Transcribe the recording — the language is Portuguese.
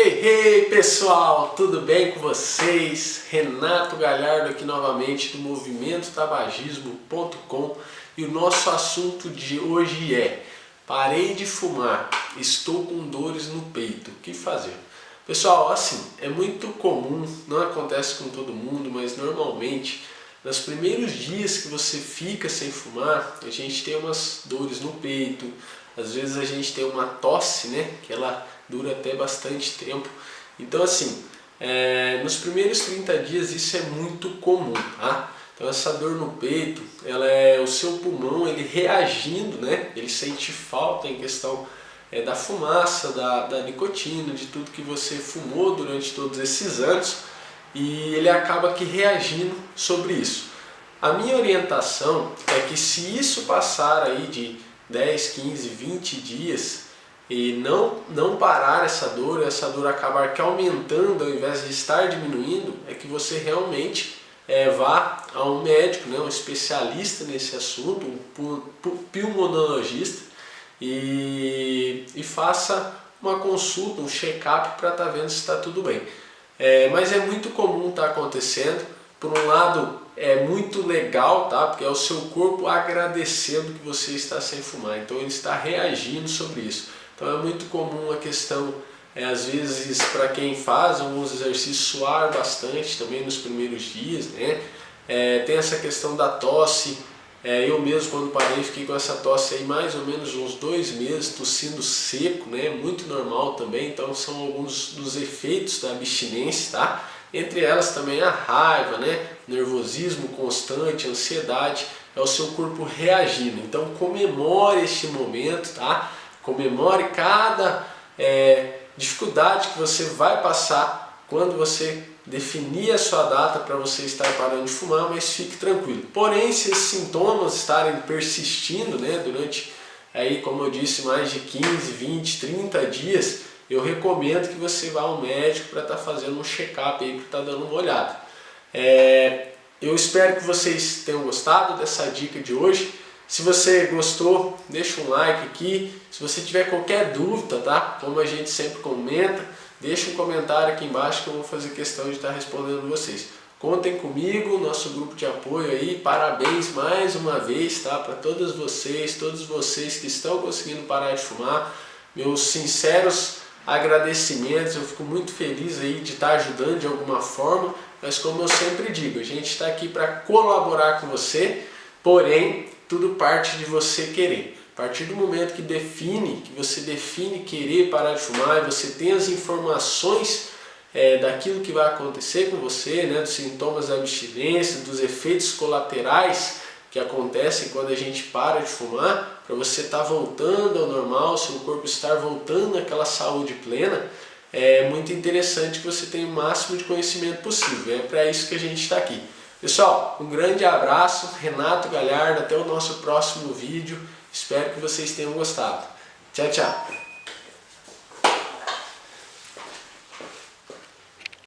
Hey, hey pessoal, tudo bem com vocês? Renato Galhardo aqui novamente do Movimento Tabagismo.com e o nosso assunto de hoje é Parei de fumar, estou com dores no peito, o que fazer? Pessoal, assim, é muito comum, não acontece com todo mundo, mas normalmente nos primeiros dias que você fica sem fumar, a gente tem umas dores no peito, às vezes a gente tem uma tosse, né, que ela dura até bastante tempo. Então assim, é, nos primeiros 30 dias isso é muito comum, tá? Então essa dor no peito, ela é o seu pulmão ele reagindo, né? Ele sente falta em questão é, da fumaça, da, da nicotina, de tudo que você fumou durante todos esses anos e ele acaba que reagindo sobre isso. A minha orientação é que se isso passar aí de 10, 15, 20 dias, e não, não parar essa dor, essa dor acabar que aumentando ao invés de estar diminuindo, é que você realmente é, vá a um médico, né, um especialista nesse assunto, um pulmonologista, e, e faça uma consulta, um check-up para estar tá vendo se está tudo bem. É, mas é muito comum estar tá acontecendo, por um lado é muito legal, tá? porque é o seu corpo agradecendo que você está sem fumar, então ele está reagindo sobre isso. Então é muito comum a questão, é, às vezes, para quem faz alguns exercícios, suar bastante também nos primeiros dias, né? É, tem essa questão da tosse, é, eu mesmo quando parei fiquei com essa tosse aí mais ou menos uns dois meses, tossindo seco, né? Muito normal também, então são alguns dos efeitos da abstinência, tá? Entre elas também a raiva, né? nervosismo constante, ansiedade, é o seu corpo reagindo. Então comemore este momento, tá? Comemore cada é, dificuldade que você vai passar quando você definir a sua data para você estar parando de fumar, mas fique tranquilo. Porém, se esses sintomas estarem persistindo né, durante, aí, como eu disse, mais de 15, 20, 30 dias, eu recomendo que você vá ao médico para estar tá fazendo um check-up para estar tá dando uma olhada. É, eu espero que vocês tenham gostado dessa dica de hoje. Se você gostou, deixa um like aqui. Se você tiver qualquer dúvida, tá? Como a gente sempre comenta, deixa um comentário aqui embaixo que eu vou fazer questão de estar respondendo vocês. Contem comigo, nosso grupo de apoio aí, parabéns mais uma vez, tá? Para todos vocês, todos vocês que estão conseguindo parar de fumar, meus sinceros agradecimentos, eu fico muito feliz aí de estar ajudando de alguma forma, mas como eu sempre digo, a gente está aqui para colaborar com você, porém tudo parte de você querer. A partir do momento que define, que você define querer parar de fumar, você tem as informações é, daquilo que vai acontecer com você, né, dos sintomas da abstinência, dos efeitos colaterais que acontecem quando a gente para de fumar, para você estar tá voltando ao normal, seu corpo estar voltando àquela saúde plena, é muito interessante que você tenha o máximo de conhecimento possível. É para isso que a gente está aqui. Pessoal, um grande abraço, Renato Galhardo, até o nosso próximo vídeo. Espero que vocês tenham gostado. Tchau, tchau!